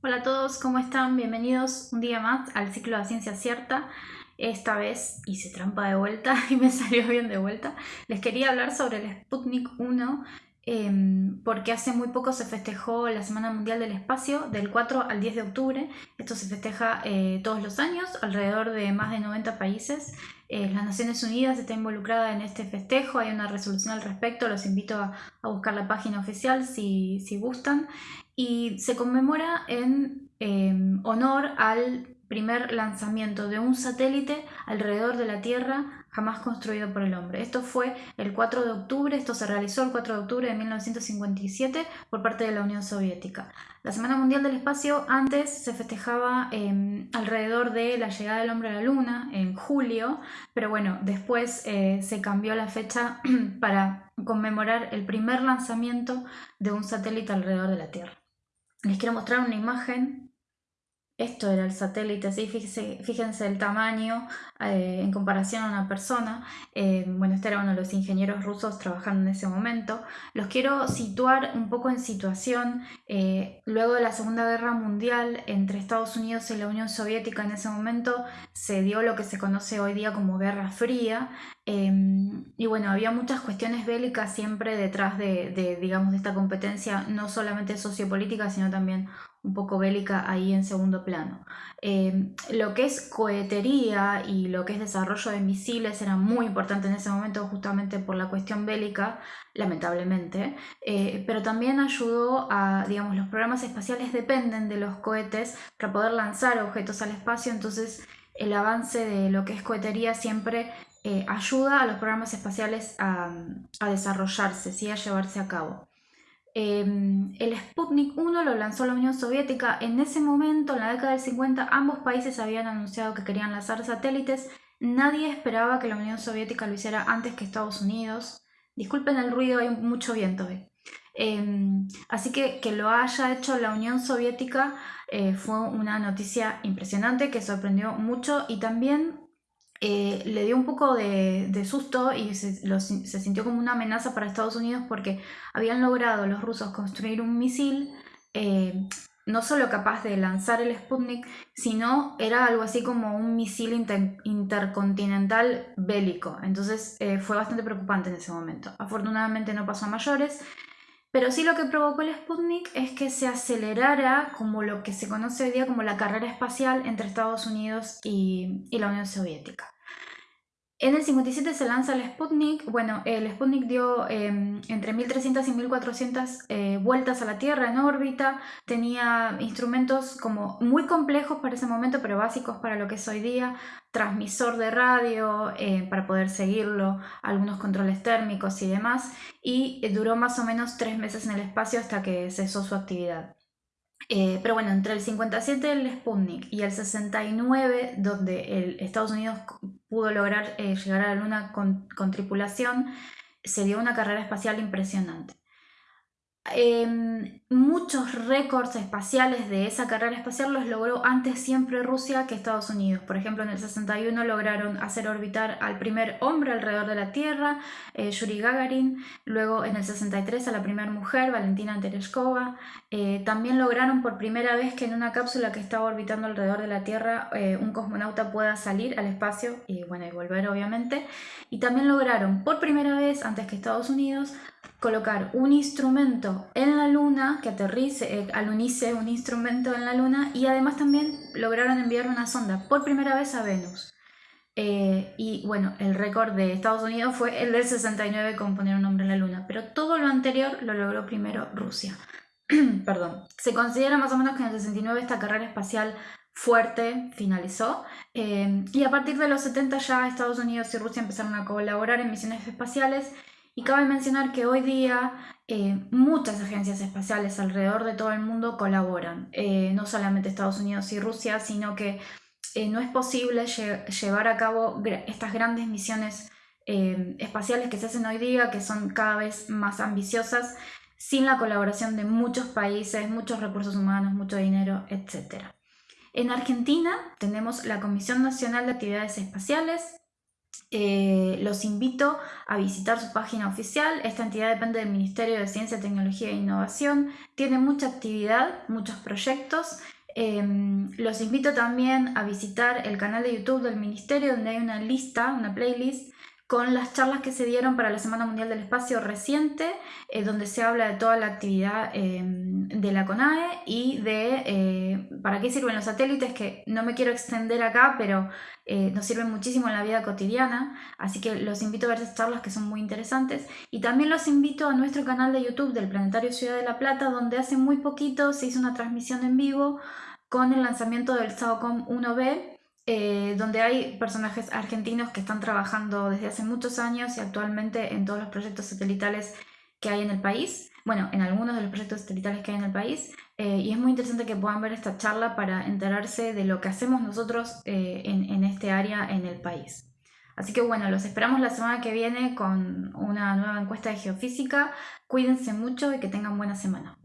Hola a todos, ¿cómo están? Bienvenidos un día más al ciclo de Ciencia Cierta. Esta vez hice trampa de vuelta y me salió bien de vuelta. Les quería hablar sobre el Sputnik 1 Em, porque hace muy poco se festejó la Semana Mundial del Espacio, del 4 al 10 de octubre. Esto se festeja eh, todos los años, alrededor de más de 90 países. Eh, las Naciones Unidas está involucrada en este festejo, hay una resolución al respecto, los invito a, buscar la página oficial si, si, gustan. Y se conmemora en em, honor al primer lanzamiento de un satélite alrededor de la Tierra jamás construido por el hombre. Esto fue el 4 de octubre, esto se realizó el 4 de octubre de 1957 por parte de la Unión Soviética. La Semana Mundial del Espacio antes se festejaba em, alrededor de la llegada del hombre a la Luna, en julio, pero bueno, después eh, se cambió la fecha para conmemorar el primer lanzamiento de un satélite alrededor de la Tierra. Les quiero mostrar una imagen esto era el satélite, ¿sí? fíjense, fíjense el tamaño eh, en comparación a una persona. Eh, bueno, este era uno de los ingenieros rusos trabajando en ese momento. Los quiero situar un poco en situación. Eh, luego de la Segunda Guerra Mundial, entre Estados Unidos y la Unión Soviética en ese momento, se dio lo que se conoce hoy día como Guerra Fría. Y bueno, había muchas cuestiones bélicas siempre detrás de, de, digamos, de esta competencia, no solamente sociopolítica, sino también un poco bélica ahí en segundo plano. Eh, lo que es cohetería y lo que es desarrollo de misiles era muy importante en ese momento justamente por la cuestión bélica, lamentablemente, eh, pero también ayudó a, digamos, los programas espaciales dependen de los cohetes para poder lanzar objetos al espacio, entonces el avance de lo que es cohetería siempre eh, ayuda a los programas espaciales a, desarrollarse, ¿sí? a llevarse a cabo. Em, el Sputnik 1 lo lanzó la Unión Soviética. En ese momento, en la década del 50, ambos países habían anunciado que querían lanzar satélites. Nadie esperaba que la Unión Soviética lo hiciera antes que Estados Unidos. Disculpen el ruido, hay mucho viento em, así que que lo haya hecho la Unión Soviética eh, fue una noticia impresionante que sorprendió mucho y también eh, le dio un poco de, susto y se, sintió como una amenaza para Estados Unidos porque habían logrado los rusos construir un misil eh, no solo capaz de lanzar el Sputnik, sino era algo así como un misil intercontinental bélico. Entonces eh, fue bastante preocupante en ese momento. Afortunadamente no pasó a mayores, pero sí lo que provocó el Sputnik es que se acelerara como lo que se conoce hoy día como la carrera espacial entre Estados Unidos y, y la Unión Soviética. En el 57 se lanza el Sputnik. Bueno, el Sputnik dio em, entre 1300 y 1400 eh, vueltas a la Tierra en órbita. Tenía instrumentos como muy complejos para ese momento, pero básicos para lo que es hoy día. Transmisor de radio eh, para poder seguirlo, algunos controles térmicos y demás. Y duró más o menos tres meses en el espacio hasta que cesó su actividad. Eh, pero bueno, entre el 57 el Sputnik y el 69, donde el Estados Unidos pudo lograr eh, llegar a la Luna con, con tripulación, se dio una carrera espacial impresionante. Em, muchos récords espaciales de esa carrera espacial los logró antes siempre Rusia que Estados Unidos. Por ejemplo, en el 61 lograron hacer orbitar al primer hombre alrededor de la Tierra, eh, Yuri Gagarin. Luego, en el 63, a la primera mujer, Valentina Tereshkova. Eh, también lograron por primera vez que en una cápsula que estaba orbitando alrededor de la Tierra, eh, un cosmonauta pueda salir al espacio y, bueno, y volver, obviamente. Y también lograron por primera vez, antes que Estados Unidos, colocar un instrumento en la luna que aterrice, eh, alunice un instrumento en la luna y además también lograron enviar una sonda por primera vez a Venus. Eh, y bueno, el récord de Estados Unidos fue el del 69 con poner un hombre en la luna, pero todo lo anterior lo logró primero Rusia. Perdón. Se considera más o menos que en el 69 esta carrera espacial fuerte finalizó eh, y a partir de los 70 ya Estados Unidos y Rusia empezaron a colaborar en misiones espaciales y cabe mencionar que hoy día eh, muchas agencias espaciales alrededor de todo el mundo colaboran, eh, no solamente Estados Unidos y Rusia, sino que eh, no es posible llevar a cabo estas grandes misiones espaciales que se hacen hoy día, que son cada vez más ambiciosas, sin la colaboración de muchos países, muchos recursos humanos, mucho dinero, etc. En Argentina tenemos la Comisión Nacional de Actividades Espaciales, Eh, los invito a visitar su página oficial. Esta entidad depende del Ministerio de Ciencia, Tecnología e Innovación. Tiene mucha actividad, muchos proyectos. Em, los invito también a visitar el canal de YouTube del Ministerio donde hay una lista, una playlist con las charlas que se dieron para la Semana Mundial del Espacio reciente, eh, donde se habla de toda la actividad em, de la CONAE y de eh, para qué sirven los satélites, que no me quiero extender acá, pero eh, nos sirven muchísimo en la vida cotidiana, así que los invito a ver esas charlas que son muy interesantes. Y también los invito a nuestro canal de YouTube del Planetario Ciudad de la Plata, donde hace muy poquito se hizo una transmisión en vivo con el lanzamiento del SAOCOM 1B, eh, donde hay personajes argentinos que están trabajando desde hace muchos años y actualmente en todos los proyectos satelitales que hay en el país, bueno, en algunos de los proyectos satelitales que hay en el país, eh, y es muy interesante que puedan ver esta charla para enterarse de lo que hacemos nosotros eh, en, en este área en el país. Así que bueno, los esperamos la semana que viene con una nueva encuesta de geofísica. Cuídense mucho y que tengan buena semana.